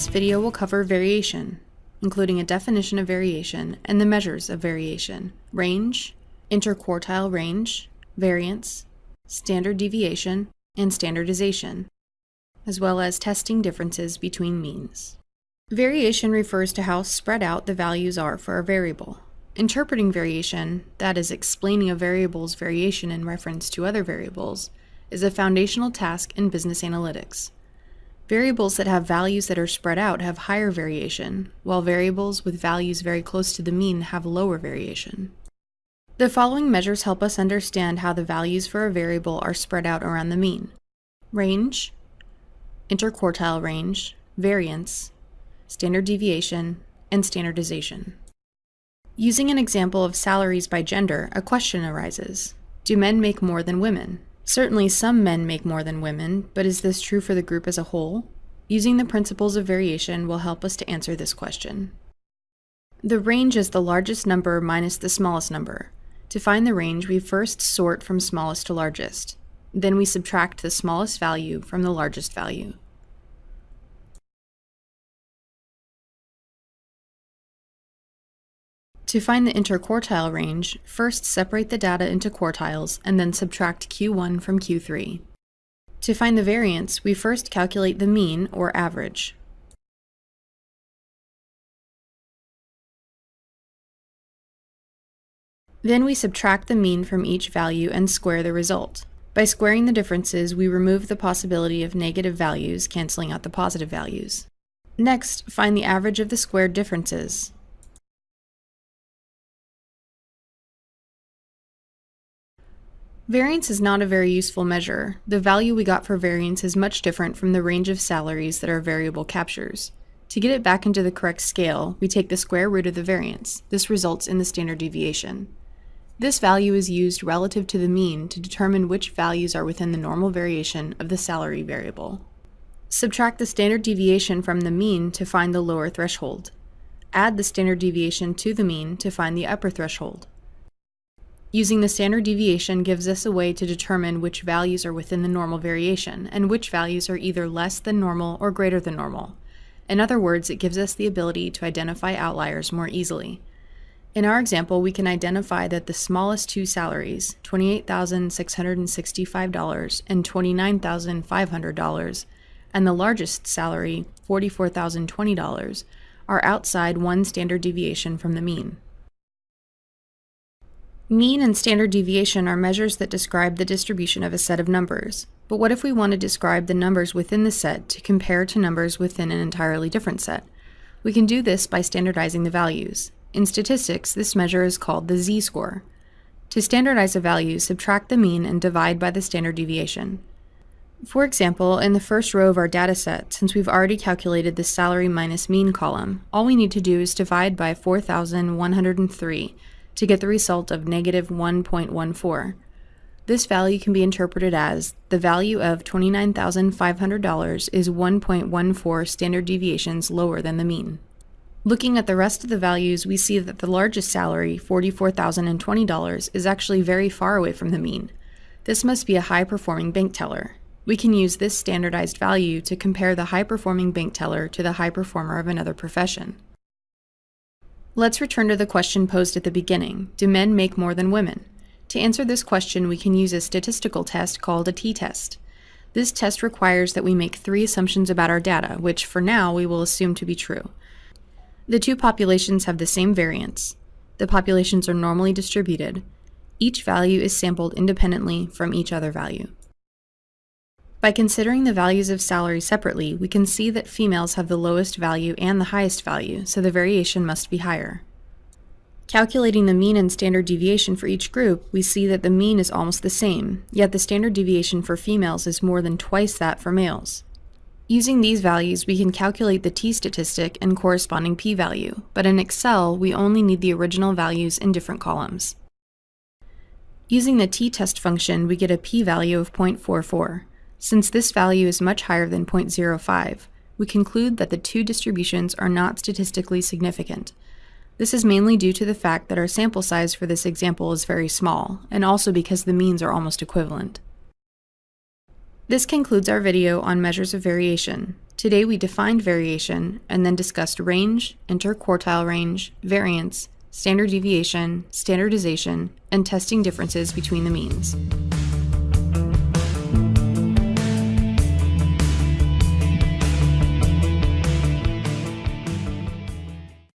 This video will cover variation, including a definition of variation and the measures of variation, range, interquartile range, variance, standard deviation, and standardization, as well as testing differences between means. Variation refers to how spread out the values are for a variable. Interpreting variation, that is, explaining a variable's variation in reference to other variables, is a foundational task in business analytics. Variables that have values that are spread out have higher variation, while variables with values very close to the mean have lower variation. The following measures help us understand how the values for a variable are spread out around the mean. Range, interquartile range, variance, standard deviation, and standardization. Using an example of salaries by gender, a question arises. Do men make more than women? Certainly some men make more than women, but is this true for the group as a whole? Using the principles of variation will help us to answer this question. The range is the largest number minus the smallest number. To find the range, we first sort from smallest to largest. Then we subtract the smallest value from the largest value. To find the interquartile range, first separate the data into quartiles and then subtract Q1 from Q3. To find the variance, we first calculate the mean, or average. Then we subtract the mean from each value and square the result. By squaring the differences, we remove the possibility of negative values, canceling out the positive values. Next, find the average of the squared differences. Variance is not a very useful measure. The value we got for variance is much different from the range of salaries that our variable captures. To get it back into the correct scale, we take the square root of the variance. This results in the standard deviation. This value is used relative to the mean to determine which values are within the normal variation of the salary variable. Subtract the standard deviation from the mean to find the lower threshold. Add the standard deviation to the mean to find the upper threshold. Using the standard deviation gives us a way to determine which values are within the normal variation, and which values are either less than normal or greater than normal. In other words, it gives us the ability to identify outliers more easily. In our example, we can identify that the smallest two salaries, $28,665 and $29,500, and the largest salary, $44,020, are outside one standard deviation from the mean. Mean and standard deviation are measures that describe the distribution of a set of numbers. But what if we want to describe the numbers within the set to compare to numbers within an entirely different set? We can do this by standardizing the values. In statistics, this measure is called the z-score. To standardize a value, subtract the mean and divide by the standard deviation. For example, in the first row of our dataset, since we've already calculated the salary minus mean column, all we need to do is divide by 4,103 to get the result of negative 1.14. This value can be interpreted as the value of $29,500 is 1.14 standard deviations lower than the mean. Looking at the rest of the values, we see that the largest salary, $44,020, is actually very far away from the mean. This must be a high-performing bank teller. We can use this standardized value to compare the high-performing bank teller to the high performer of another profession. Let's return to the question posed at the beginning, do men make more than women? To answer this question, we can use a statistical test called a t-test. This test requires that we make three assumptions about our data, which for now we will assume to be true. The two populations have the same variance. The populations are normally distributed. Each value is sampled independently from each other value. By considering the values of salary separately, we can see that females have the lowest value and the highest value, so the variation must be higher. Calculating the mean and standard deviation for each group, we see that the mean is almost the same, yet the standard deviation for females is more than twice that for males. Using these values, we can calculate the t-statistic and corresponding p-value, but in Excel, we only need the original values in different columns. Using the t-test function, we get a p-value of 0.44. Since this value is much higher than 0.05, we conclude that the two distributions are not statistically significant. This is mainly due to the fact that our sample size for this example is very small, and also because the means are almost equivalent. This concludes our video on measures of variation. Today we defined variation and then discussed range, interquartile range, variance, standard deviation, standardization, and testing differences between the means.